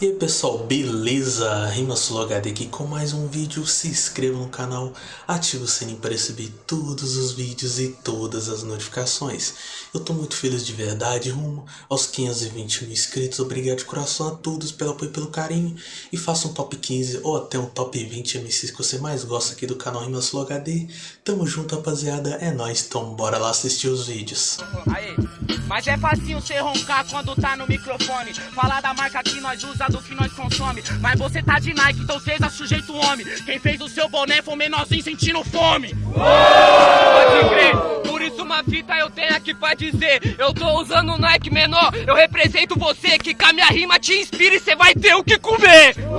E aí pessoal, beleza? RimaSuloHD aqui com mais um vídeo, se inscreva no canal, ative o sininho para receber todos os vídeos e todas as notificações. Eu tô muito feliz de verdade, rumo aos 520 mil inscritos, obrigado de coração a todos pelo apoio e pelo carinho. E faça um top 15 ou até um top 20 MCs que você mais gosta aqui do canal RimaSuloHD. Tamo junto rapaziada, é nóis, então bora lá assistir os vídeos. Aí, mas é facinho você roncar quando tá no microfone. Falar da marca que nós usa, do que nós consome. Mas você tá de Nike, então seja sujeito homem. Quem fez o seu boné foi o menorzinho sentindo fome. Pode crer, por isso uma fita eu tenho aqui pra dizer. Eu tô usando Nike menor, eu represento você Que com a minha rima te inspira e cê vai ter o que comer. vendo?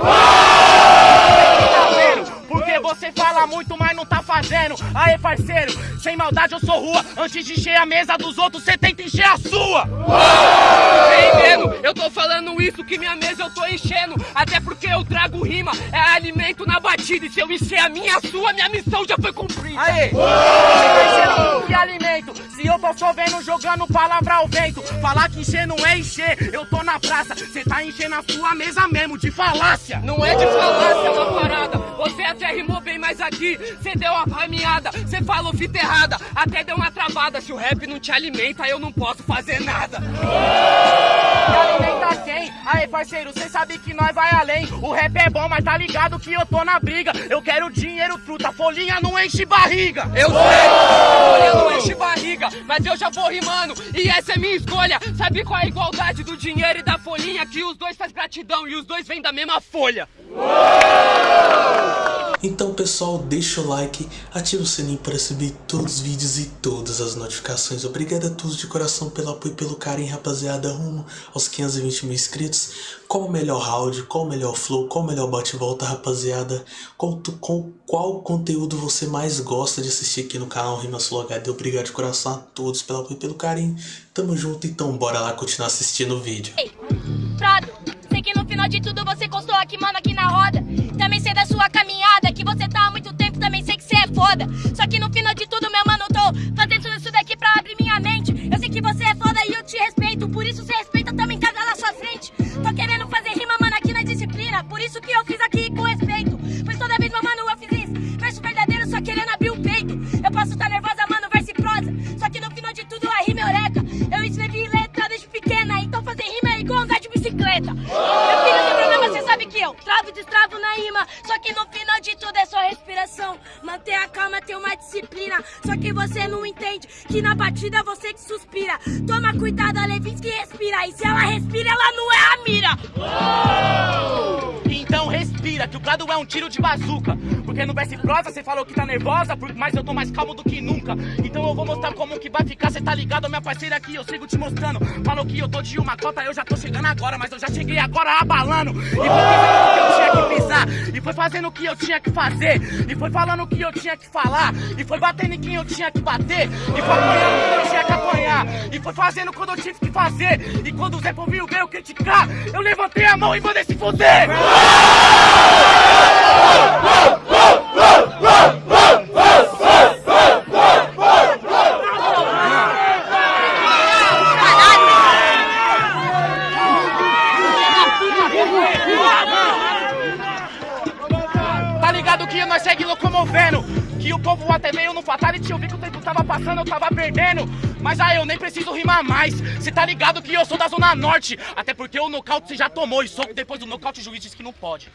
Porque você fala muito, mas não tá fazendo. Aê parceiro, sem maldade eu sou rua. Antes de encher a mesa dos outros, cê tenta encher a sua. Entendendo? Eu tô falando isso que minha mesa eu tô enchendo. Até porque eu trago rima, é alimento na batida. E se eu encher a minha, a sua, minha missão já foi cumprida. Aê! Que alimento? Se eu tô chovendo, jogando palavra ao vento. Falar que encher não é encher, eu tô na praça. Cê tá enchendo a sua mesa mesmo, de falácia. Não é de falácia, Até rimou bem, mas aqui. Cê deu uma rameada, cê falou fita errada. Até deu uma travada. Se o rap não te alimenta, eu não posso fazer nada. E alimenta quem? Aí parceiro, cê sabe que nós vai além. O rap é bom, mas tá ligado que eu tô na briga. Eu quero dinheiro, truta, folhinha não enche barriga. Eu sei, olha, não enche barriga, mas eu já vou rimando. E essa é minha escolha. Sabe qual é a igualdade do dinheiro e da folhinha? Que os dois faz gratidão e os dois vêm da mesma folha. Então pessoal, deixa o like, ativa o sininho para receber todos os vídeos e todas as notificações. Obrigado a todos de coração pelo apoio e pelo carinho, rapaziada, rumo aos 520 mil inscritos. Qual o melhor round, qual o melhor flow, qual o melhor bate-volta, rapaziada? Qual, com qual conteúdo você mais gosta de assistir aqui no canal RimaSuloHD? Obrigado de coração a todos pelo apoio e pelo carinho. Tamo junto, então bora lá continuar assistindo o vídeo. Prado, sei que no final de tudo você verdadeiro, só querendo abrir o peito. Eu posso estar nervosa, mano, verso e prosa. Só que no final de tudo, a rima é eureka. Eu escrevi letra desde pequena, então fazer rima é igual andar de bicicleta. Meu filho, sem problema, você sabe que eu travo e destravo na rima. Só que no final de tudo é só respiração. Manter a calma, ter uma disciplina. Só que você não entende que na batida é você que suspira. Toma cuidado, a Levinsky respira. E se ela respira, ela não é a mira. Respira, que o Prado é um tiro de bazuca. Porque no e prosa você falou que tá nervosa Mas eu tô mais calmo do que nunca. Então eu vou mostrar como que vai ficar Cê tá ligado, minha parceira aqui, eu sigo te mostrando. Falou que eu tô de uma cota, eu já tô chegando agora Mas eu já cheguei agora abalando. E foi pisando o que eu tinha que pisar E foi fazendo o que eu tinha que fazer E foi falando o que eu tinha que falar E foi batendo em quem eu tinha que bater E foi apanhando quando eu tinha apanhar E foi fazendo quando eu tive que fazer. E quando o Zé Povinho veio criticar Eu levantei a mão e mandei se fuder que o tempo tava passando, eu tava perdendo. Mas aí eu nem preciso rimar mais. Cê tá ligado que eu sou da Zona Norte. Até porque o nocaute você já tomou E soco depois do nocaute o juiz disse que não pode.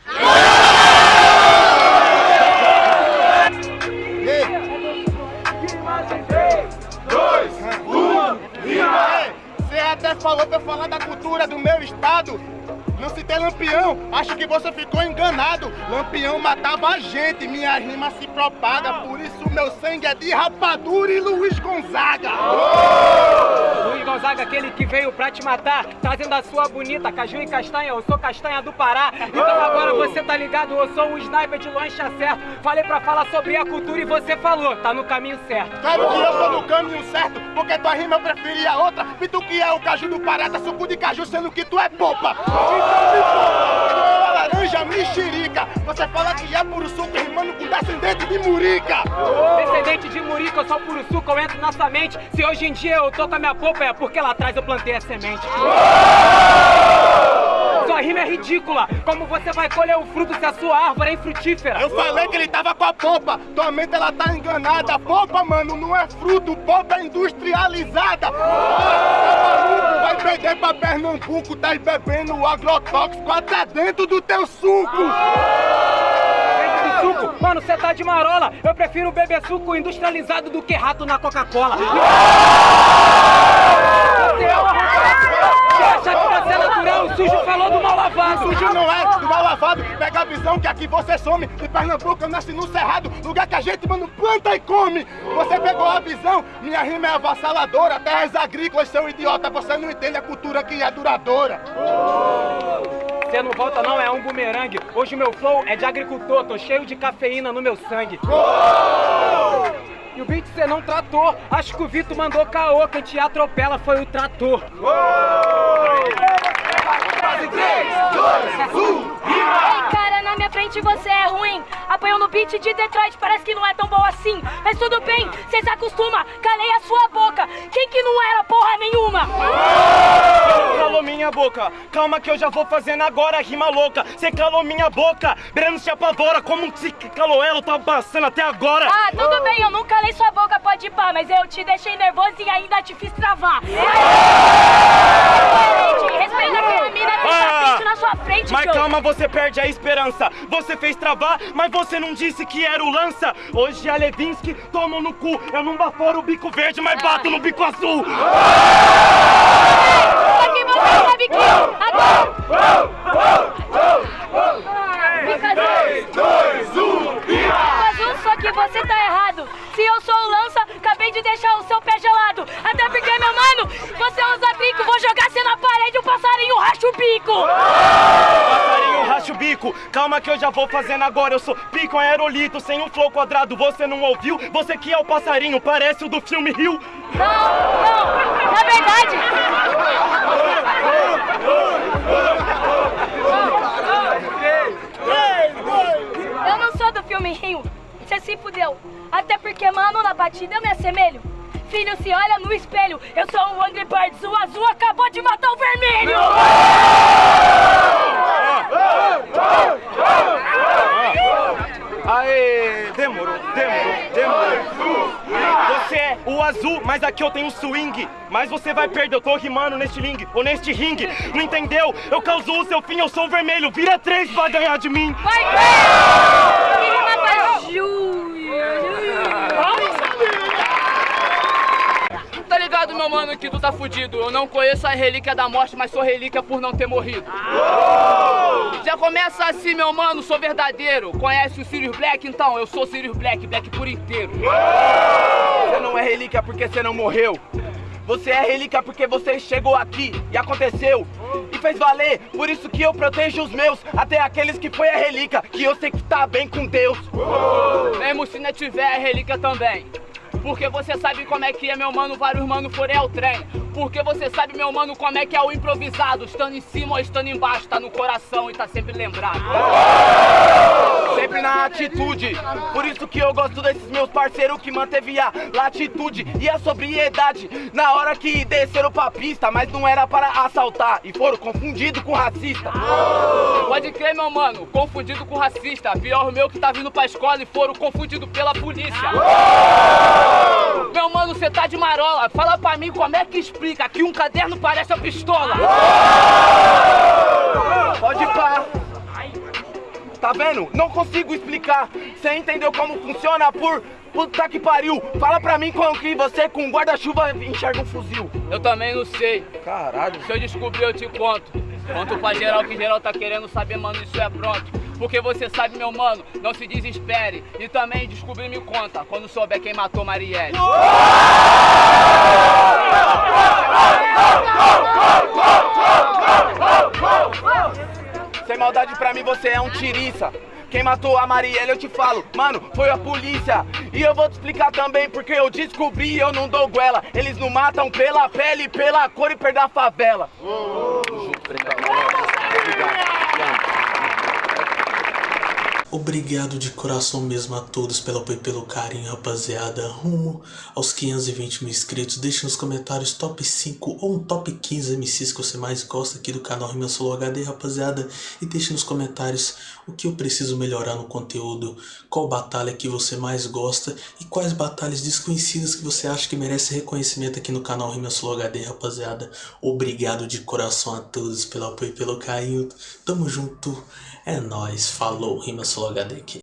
Você até falou pra eu falar da cultura do meu estado. Não citei Lampião, acho que você ficou enganado. Lampião matava a gente, minha rima se propaga. Por isso meu sangue é de rapadura e Luiz Gonzaga. Luiz Gonzaga, aquele que veio pra te matar, trazendo a sua bonita caju e castanha. Eu sou castanha do Pará. Então agora você tá ligado, eu sou um sniper de longe certo. Falei pra falar sobre a cultura e você falou, tá no caminho certo. Claro que eu tô no caminho certo, porque tua rima eu preferi a outra. E tu que é o caju do Pará, tá suco de caju, sendo que tu é popa. Então me poupa, laranja mexerica. Você fala que é puro suco rimando com descendente de murica. Descendente de Murica, eu sou puro suco, eu entro na sua mente. Se hoje em dia eu tô com a minha polpa, é porque lá atrás eu plantei a semente. Sua sua rima é ridícula. Como você vai colher o fruto se a sua árvore é infrutífera? Eu falei que ele tava com a polpa, tua mente ela tá enganada. Polpa, mano, não é fruto, polpa é industrializada. Perder pra Pernambuco, tá bebendo agrotóxico até dentro do teu suco. Dentro do suco? Mano, você tá de marola. Eu prefiro beber suco industrializado do que rato na Coca-Cola. Você é uma Você acha que você sujo falou do mal lavado. Sujo não é, do mal lavado. Pega a visão que aqui você some. De Pernambuco eu nasci no Cerrado, lugar que a gente, mano, planta e come. Você pegou a visão, minha rima é avassaladora. Terras agrícolas, seu idiota, você não entende a cultura que é duradoura. Você não volta não, é um bumerangue. Hoje o meu flow é de agricultor, tô cheio de cafeína no meu sangue. E o beat você não tratou. Acho que o Vitor mandou caô, quem te atropela foi o trator. Ei, cara, na minha frente você é ruim. Apanhou no beat de Detroit, parece que não é tão bom assim. Mas tudo bem, cê se acostuma. Calei a sua boca. Quem que não era porra nenhuma? calou minha boca. Calma que eu já vou fazendo agora rima louca. Cê calou minha boca. Breno se apavora. Como se calou ela, tava passando até agora. Ah, tudo bem, eu não calei sua boca, pode ir pá, mas eu te deixei nervoso e ainda te fiz travar respeita aquela mina que tá frente na sua frente, Mas Joe. calma, você perde a esperança. Você fez travar, mas você não disse que era o lança. Hoje a Levinsky toma no cu. Eu não baforo o bico verde, mas bato no bico azul. Só que você sabe que agora... Calma que eu já vou fazendo agora. Eu sou pico aerolito, sem um flow quadrado. Você não ouviu? Você que é o passarinho, parece o do filme Rio. Não, não, na verdade... Eu não sou do filme Rio, você se fudeu. Até porque, mano, na batida eu me assemelho. Filho, se olha no espelho, eu sou um Angry Birds, o azul acabou de matar o vermelho! Aê, demorou, demorou, demorou. Você é o azul, mas aqui eu tenho swing. Mas você vai perder, eu tô rimando neste ring, ou neste ringue. Não entendeu? Eu causo o seu fim, eu sou o vermelho. Vira três pra ganhar de mim. Vai ver! Ele mata Júlio! Tá ligado, meu mano, que tu tá fudido. Eu não conheço a relíquia da morte, mas sou relíquia por não ter morrido. Já começa assim, meu mano, sou verdadeiro. Conhece o Sirius Black? Então, eu sou Sirius Black, Black por inteiro. Você não é relíquia porque você não morreu. Você é relíquia porque você chegou aqui e aconteceu e fez valer. Por isso que eu protejo os meus, até aqueles que foi a relíquia, que eu sei que tá bem com Deus. Mesmo se não tiver a relíquia também. Porque você sabe como é que é, meu mano, vários mano forem ao trem. Porque você sabe, meu mano, como é que é o improvisado. Estando em cima ou estando embaixo, tá no coração e tá sempre lembrado. Sempre na atitude. Por isso que eu gosto desses meus parceiros que manteve a latitude e a sobriedade na hora que desceram pra pista, mas não era para assaltar e foram confundidos com racista. Pode crer, meu mano, confundido com racista. Pior o meu que tá vindo pra escola e foram confundidos pela polícia. Meu mano, cê tá de marola. Fala pra mim como é que explica que um caderno parece a pistola. Pode pá. Tá vendo? Não consigo explicar. Você entendeu como funciona por puta que pariu? Fala pra mim como que você com guarda-chuva enxerga um fuzil. Eu também não sei. Caralho. Se eu descobrir, eu te conto. Conto pra geral que geral tá querendo saber, mano, isso é pronto. Porque você sabe, meu mano, não se desespere. E também descobrir me conta, quando souber quem matou Marielle. Sem maldade pra mim, você é um tiriça. Quem matou a Marielle, eu te falo, mano, foi a polícia. E eu vou te explicar também, porque eu descobri eu não dou goela. Eles não matam pela pele, pela cor e perda a favela. Obrigado de coração mesmo a todos pelo apoio e pelo carinho, rapaziada. Rumo aos 520 mil inscritos. Deixe nos comentários top 5 ou um top 15 MCs que você mais gosta aqui do canal Rima Solo HD, rapaziada. E deixe nos comentários o que eu preciso melhorar no conteúdo, qual batalha que você mais gosta e quais batalhas desconhecidas que você acha que merece reconhecimento aqui no canal Rima Solo HD, rapaziada. Obrigado de coração a todos pelo apoio e pelo carinho. Tamo junto. É nóis. Falou. Rima Solo HD aqui.